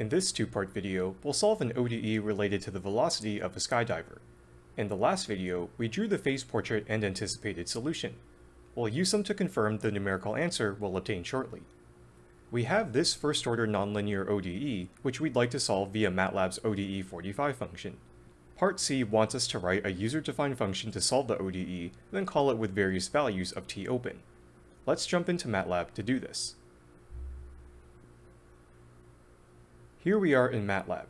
In this two-part video, we'll solve an ODE related to the velocity of a skydiver. In the last video, we drew the phase portrait and anticipated solution. We'll use them to confirm the numerical answer we'll obtain shortly. We have this first-order nonlinear ODE, which we'd like to solve via MATLAB's ODE45 function. Part C wants us to write a user-defined function to solve the ODE, then call it with various values of t open. Let's jump into MATLAB to do this. Here we are in MATLAB.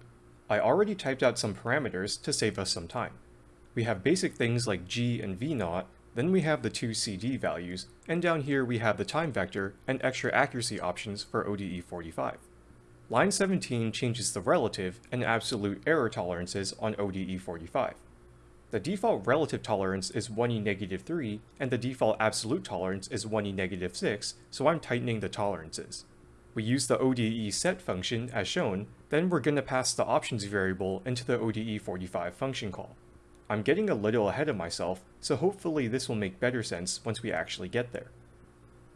I already typed out some parameters to save us some time. We have basic things like g and v naught, then we have the two cd values, and down here we have the time vector and extra accuracy options for ODE45. Line 17 changes the relative and absolute error tolerances on ODE45. The default relative tolerance is 1e negative 3, and the default absolute tolerance is 1e negative 6, so I'm tightening the tolerances. We use the ODE set function as shown, then we're going to pass the options variable into the ODE45 function call. I'm getting a little ahead of myself, so hopefully this will make better sense once we actually get there.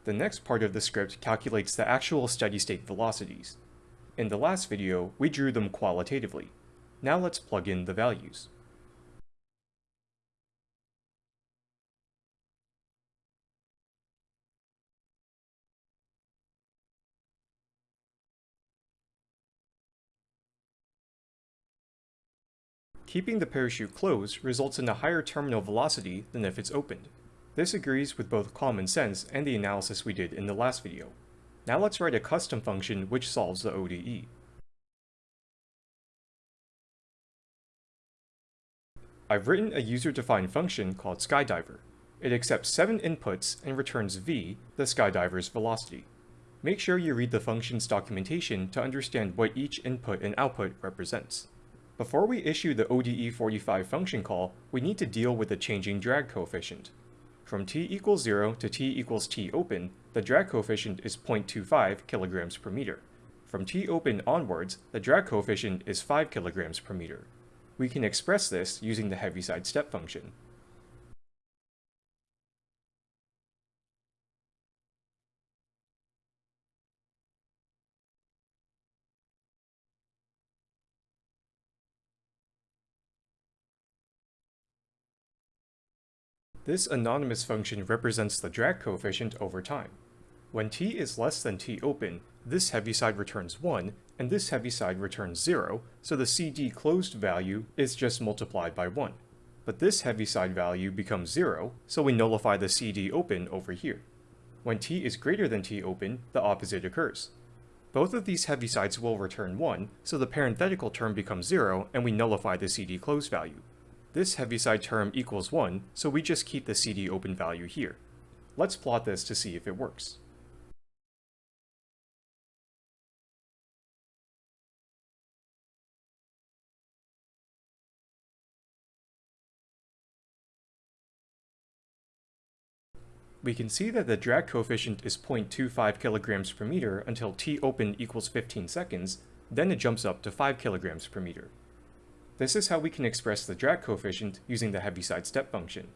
The next part of the script calculates the actual steady-state velocities. In the last video, we drew them qualitatively. Now let's plug in the values. Keeping the parachute closed results in a higher terminal velocity than if it's opened. This agrees with both common sense and the analysis we did in the last video. Now let's write a custom function which solves the ODE. I've written a user-defined function called skydiver. It accepts 7 inputs and returns v, the skydiver's velocity. Make sure you read the function's documentation to understand what each input and output represents. Before we issue the ODE45 function call, we need to deal with the changing drag coefficient. From t equals 0 to t equals t open, the drag coefficient is 0.25 kilograms per meter. From t open onwards, the drag coefficient is 5 kilograms per meter. We can express this using the Heaviside step function. This anonymous function represents the drag coefficient over time. When t is less than t open, this Heaviside returns 1, and this Heaviside returns 0, so the cd closed value is just multiplied by 1. But this Heaviside value becomes 0, so we nullify the cd open over here. When t is greater than t open, the opposite occurs. Both of these Heavisides will return 1, so the parenthetical term becomes 0, and we nullify the cd closed value. This Heaviside term equals 1, so we just keep the CD open value here. Let's plot this to see if it works. We can see that the drag coefficient is 0.25 kilograms per meter until t open equals 15 seconds, then it jumps up to 5 kilograms per meter. This is how we can express the drag coefficient using the Heaviside step function.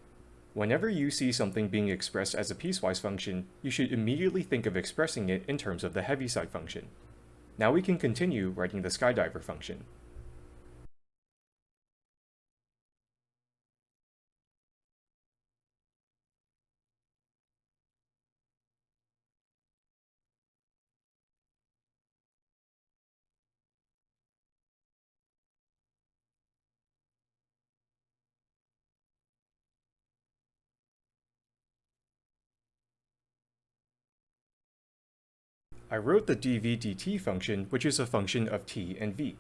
Whenever you see something being expressed as a piecewise function, you should immediately think of expressing it in terms of the Heaviside function. Now we can continue writing the skydiver function. I wrote the dv/dt function, which is a function of t and v.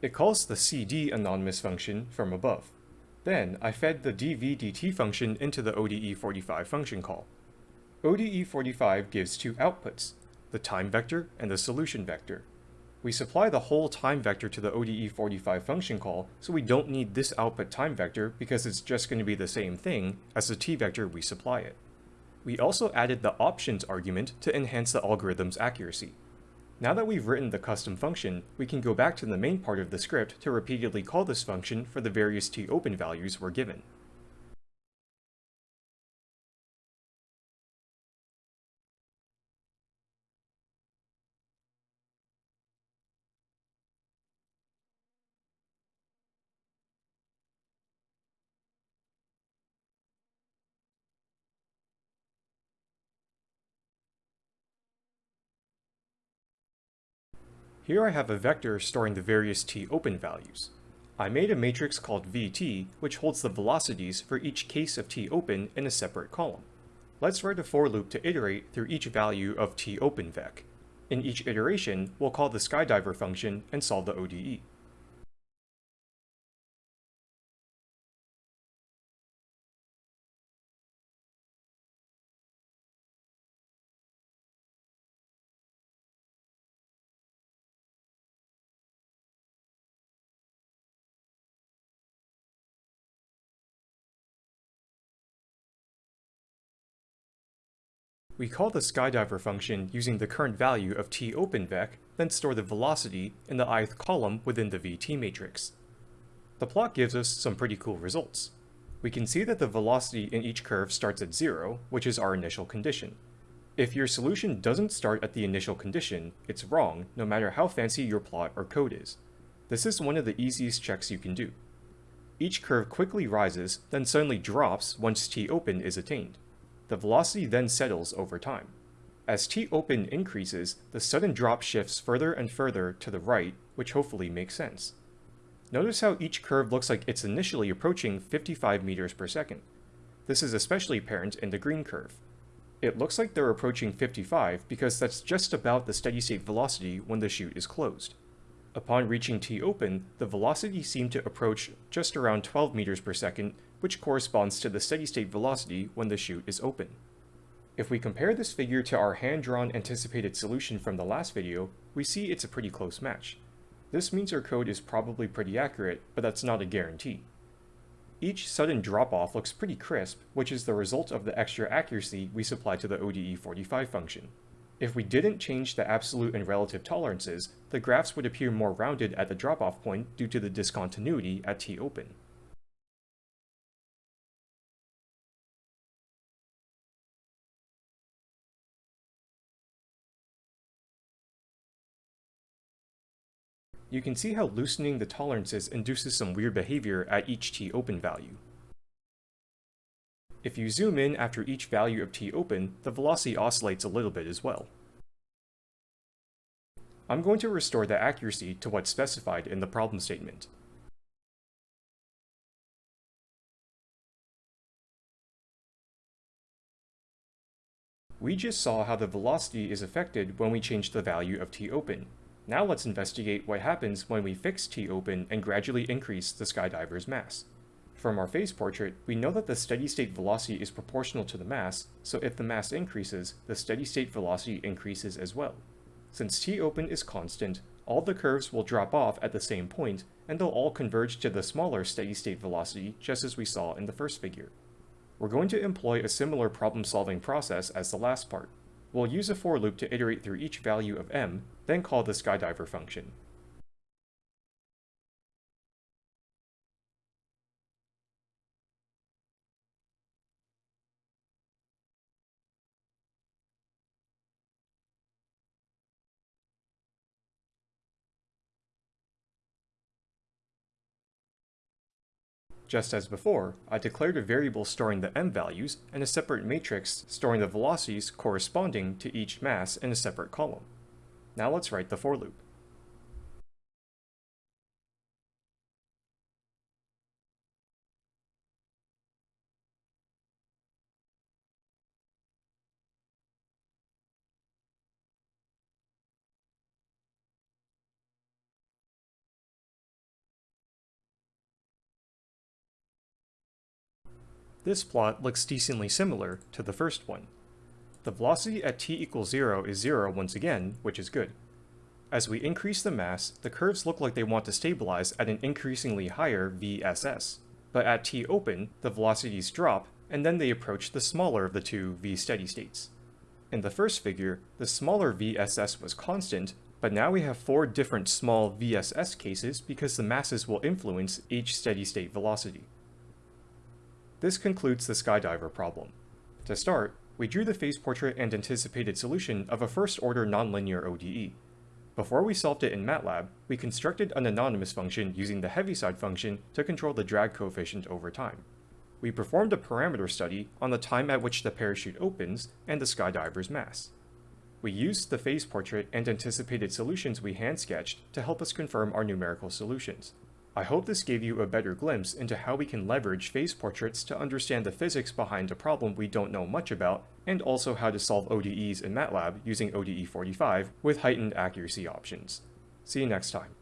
It calls the cd anonymous function from above. Then, I fed the dv/dt function into the ODE45 function call. ODE45 gives two outputs, the time vector and the solution vector. We supply the whole time vector to the ODE45 function call, so we don't need this output time vector because it's just going to be the same thing as the t vector we supply it. We also added the options argument to enhance the algorithm's accuracy. Now that we've written the custom function, we can go back to the main part of the script to repeatedly call this function for the various topen values we're given. Here I have a vector storing the various t-open values. I made a matrix called vt, which holds the velocities for each case of t-open in a separate column. Let's write a for loop to iterate through each value of t-openvec. In each iteration, we'll call the skydiver function and solve the ODE. We call the skydiver function using the current value of t topenvec, then store the velocity in the ith column within the vt matrix. The plot gives us some pretty cool results. We can see that the velocity in each curve starts at zero, which is our initial condition. If your solution doesn't start at the initial condition, it's wrong, no matter how fancy your plot or code is. This is one of the easiest checks you can do. Each curve quickly rises, then suddenly drops once t-open is attained. The velocity then settles over time. As t-open increases, the sudden drop shifts further and further to the right, which hopefully makes sense. Notice how each curve looks like it's initially approaching 55 meters per second. This is especially apparent in the green curve. It looks like they're approaching 55 because that's just about the steady state velocity when the chute is closed. Upon reaching T-open, the velocity seemed to approach just around 12 meters per second which corresponds to the steady-state velocity when the chute is open. If we compare this figure to our hand-drawn anticipated solution from the last video, we see it's a pretty close match. This means our code is probably pretty accurate, but that's not a guarantee. Each sudden drop-off looks pretty crisp, which is the result of the extra accuracy we supply to the ODE45 function. If we didn't change the absolute and relative tolerances, the graphs would appear more rounded at the drop-off point due to the discontinuity at t-open. You can see how loosening the tolerances induces some weird behavior at each t-open value. If you zoom in after each value of t-open, the velocity oscillates a little bit as well. I'm going to restore the accuracy to what's specified in the problem statement. We just saw how the velocity is affected when we change the value of t-open, now let's investigate what happens when we fix T-open and gradually increase the skydiver's mass. From our phase portrait, we know that the steady-state velocity is proportional to the mass, so if the mass increases, the steady-state velocity increases as well. Since T-open is constant, all the curves will drop off at the same point, and they'll all converge to the smaller steady-state velocity just as we saw in the first figure. We're going to employ a similar problem-solving process as the last part. We'll use a for loop to iterate through each value of m, then call the skydiver function. Just as before, I declared a variable storing the m values and a separate matrix storing the velocities corresponding to each mass in a separate column. Now let's write the for loop. This plot looks decently similar to the first one. The velocity at t equals 0 is 0 once again, which is good. As we increase the mass, the curves look like they want to stabilize at an increasingly higher VSS. But at t open, the velocities drop, and then they approach the smaller of the two V steady states. In the first figure, the smaller VSS was constant, but now we have four different small VSS cases because the masses will influence each steady state velocity. This concludes the skydiver problem. To start, we drew the phase portrait and anticipated solution of a first-order nonlinear ODE. Before we solved it in MATLAB, we constructed an anonymous function using the Heaviside function to control the drag coefficient over time. We performed a parameter study on the time at which the parachute opens and the skydiver's mass. We used the phase portrait and anticipated solutions we hand-sketched to help us confirm our numerical solutions. I hope this gave you a better glimpse into how we can leverage phase portraits to understand the physics behind a problem we don't know much about, and also how to solve ODEs in MATLAB using ODE 45 with heightened accuracy options. See you next time.